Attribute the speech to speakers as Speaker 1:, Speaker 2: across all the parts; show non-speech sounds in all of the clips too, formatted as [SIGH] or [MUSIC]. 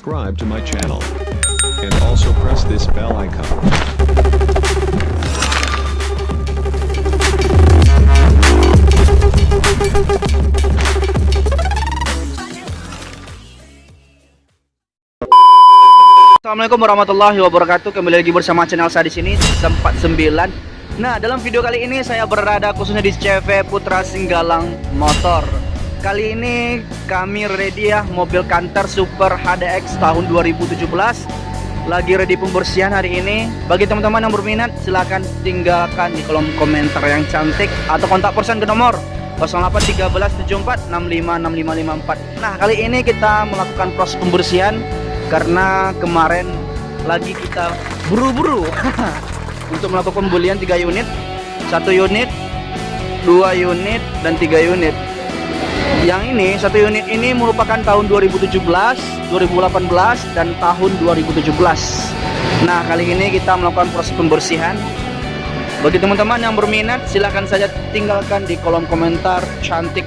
Speaker 1: Subscribe to my channel. And also press this bell icon.
Speaker 2: Assalamualaikum warahmatullahi wabarakatuh. Kembali lagi bersama channel saya di sini sempat 9. Nah, dalam video kali ini saya berada khususnya di CV Putra Singgalang Motor. Kali ini kami ready ya mobil Canter Super HDX tahun 2017. Lagi ready pembersihan hari ini. Bagi teman-teman yang berminat silahkan tinggalkan di kolom komentar yang cantik atau kontak person ke nomor 081374656554. Nah, kali ini kita melakukan proses pembersihan karena kemarin lagi kita buru-buru [LAUGHS] untuk melakukan pembelian 3 unit satu unit dua unit dan tiga unit yang ini satu unit ini merupakan tahun 2017 2018 dan tahun 2017 nah kali ini kita melakukan proses pembersihan. Bagi teman-teman yang berminat silahkan saja tinggalkan di kolom komentar cantik.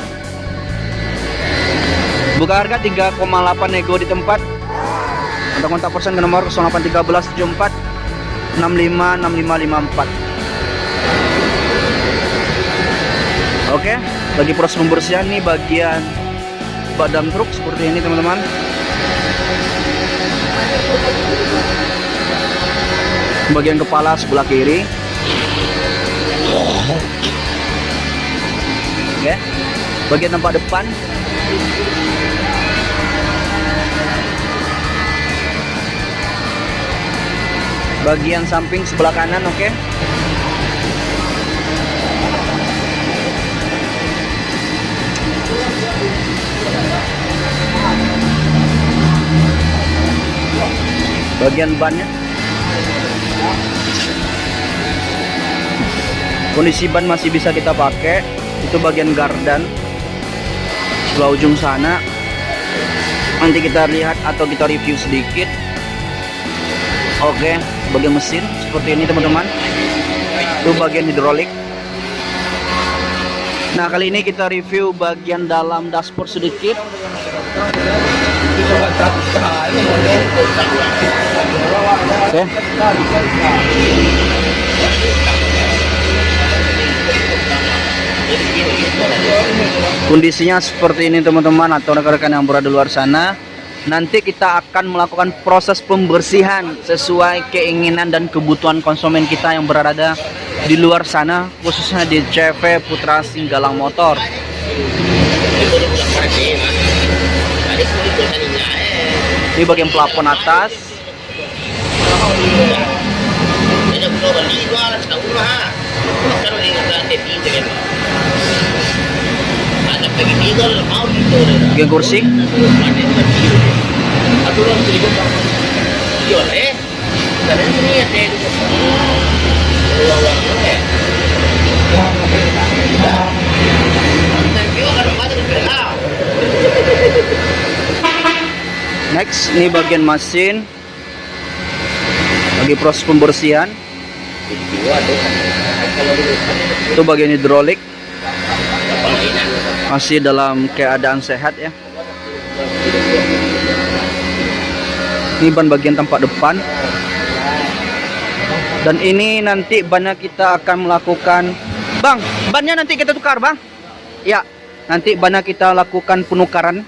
Speaker 2: Buka harga 3,8 nego di tempat. Untuk kontak person ke nomor 081374 656554 Oke, bagi proses pembersihan nih bagian badan truk seperti ini teman-teman. Bagian kepala sebelah kiri. Oke. Bagian tempat depan bagian samping sebelah kanan oke okay? Bagian bannya. Kondisi ban masih bisa kita pakai. Itu bagian gardan. Sebelah ujung sana. Nanti kita lihat atau kita review sedikit. Oke bagian mesin seperti ini teman-teman. Itu bagian hidrolik. Nah kali ini kita review bagian dalam dashboard sedikit kondisinya seperti ini teman-teman atau rekan-rekan yang berada di luar sana. Nanti kita akan melakukan proses pembersihan sesuai keinginan dan kebutuhan konsumen kita yang berada di luar sana khususnya di CV Putra Singgalang Motor ini bagian plafon atas. Bagian kursi Next, ini bagian mesin. Lagi proses pembersihan. Itu bagian hidrolik. Masih dalam keadaan sehat ya. ini ban bagian tampak depan. Dan ini nanti bannya kita akan melakukan bang bannya nanti kita tukar bang. Ya nanti bannya kita lakukan penukaran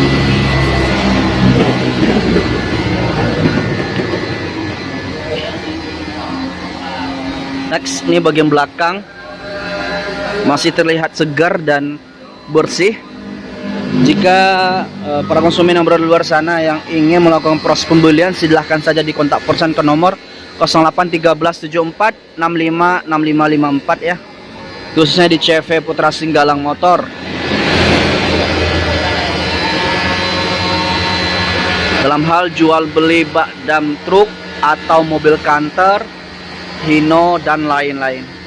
Speaker 2: Next, ini bagian belakang. Masih terlihat segar dan bersih. Jika uh, para konsumen yang berada di luar sana yang ingin melakukan proses pembelian, silahkan saja dikontak person ke nomor 081374 656554 ya. Khususnya di CV Putra Singgalang Motor. Dalam hal jual beli bak dam truk atau mobil kantor Hino dan lain-lain.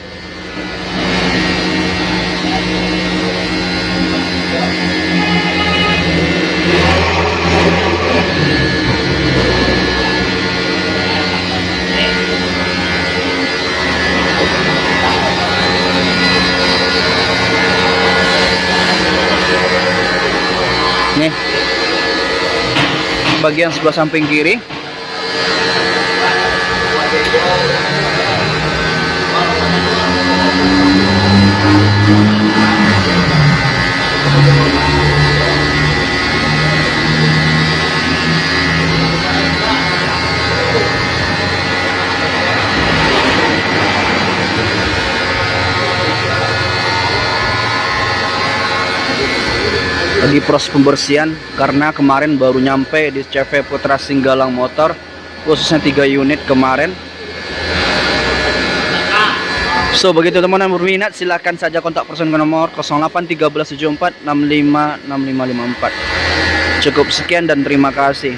Speaker 2: Bagian sebelah samping kiri lagi proses pembersihan karena kemarin baru nyampe di CV Putra Singgalang Motor khususnya 3 unit kemarin So begitu teman-teman berminat silahkan saja kontak person ke nomor 081374656554 Cukup sekian dan terima kasih